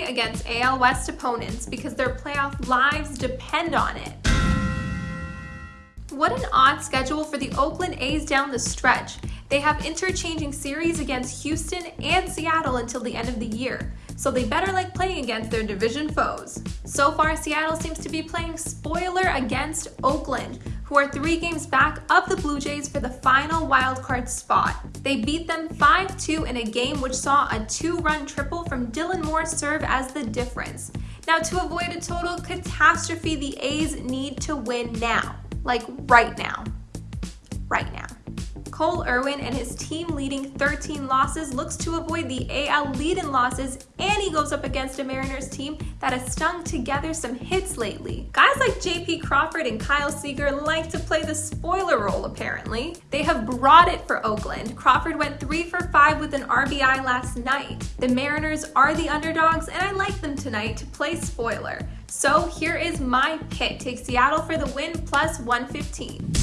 against AL West opponents because their playoff lives depend on it. What an odd schedule for the Oakland A's down the stretch. They have interchanging series against Houston and Seattle until the end of the year, so they better like playing against their division foes. So far, Seattle seems to be playing spoiler against Oakland, who are three games back of the Blue Jays for the final wildcard spot. They beat them 5-2 in a game which saw a two-run triple from Dylan Moore serve as the difference. Now, to avoid a total catastrophe, the A's need to win now. Like right now. Right now. Cole Irvin and his team leading 13 losses looks to avoid the AL lead-in losses and he goes up against a Mariners team that has stung together some hits lately. Guys like JP Crawford and Kyle Seager like to play the spoiler role apparently. They have brought it for Oakland. Crawford went 3 for 5 with an RBI last night. The Mariners are the underdogs and I like them tonight to play spoiler. So here is my pick. Take Seattle for the win plus 115.